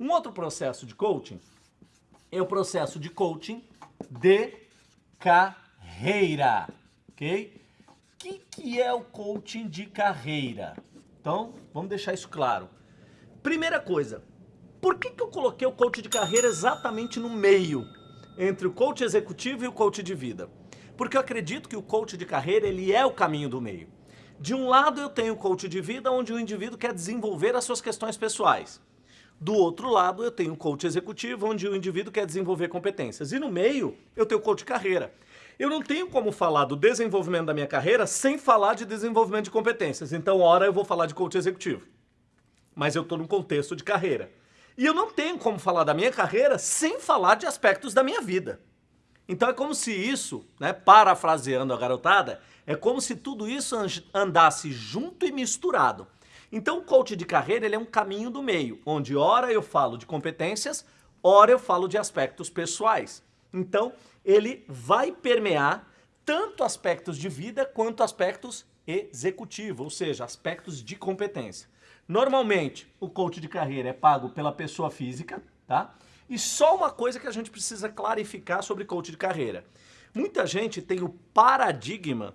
Um outro processo de coaching é o processo de coaching de carreira, ok? O que, que é o coaching de carreira? Então, vamos deixar isso claro. Primeira coisa, por que, que eu coloquei o coach de carreira exatamente no meio entre o coach executivo e o coach de vida? Porque eu acredito que o coach de carreira ele é o caminho do meio. De um lado eu tenho o coach de vida, onde o indivíduo quer desenvolver as suas questões pessoais. Do outro lado eu tenho o coach executivo, onde o indivíduo quer desenvolver competências. E no meio eu tenho o coach carreira. Eu não tenho como falar do desenvolvimento da minha carreira sem falar de desenvolvimento de competências. Então, ora eu vou falar de coach executivo. Mas eu estou num contexto de carreira. E eu não tenho como falar da minha carreira sem falar de aspectos da minha vida. Então é como se isso, né, parafraseando a garotada, é como se tudo isso andasse junto e misturado. Então o coach de carreira ele é um caminho do meio, onde ora eu falo de competências, ora eu falo de aspectos pessoais. Então ele vai permear tanto aspectos de vida quanto aspectos executivos, ou seja, aspectos de competência. Normalmente o coach de carreira é pago pela pessoa física, tá? E só uma coisa que a gente precisa clarificar sobre coach de carreira. Muita gente tem o paradigma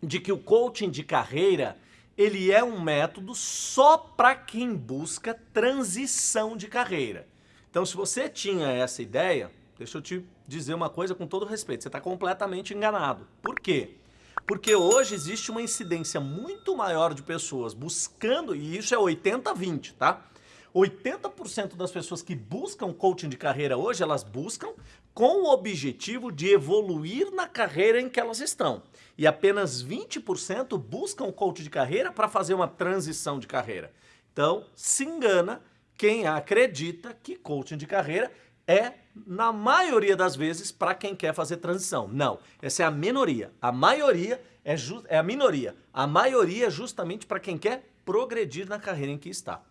de que o coaching de carreira ele é um método só para quem busca transição de carreira. Então, se você tinha essa ideia, deixa eu te dizer uma coisa com todo respeito, você está completamente enganado. Por quê? Porque hoje existe uma incidência muito maior de pessoas buscando, e isso é 80-20, tá? 80% das pessoas que buscam coaching de carreira hoje, elas buscam com o objetivo de evoluir na carreira em que elas estão. E apenas 20% buscam coach de carreira para fazer uma transição de carreira. Então, se engana quem acredita que coaching de carreira é, na maioria das vezes, para quem quer fazer transição. Não, essa é a minoria. A maioria é, é a minoria. A maioria é justamente para quem quer progredir na carreira em que está.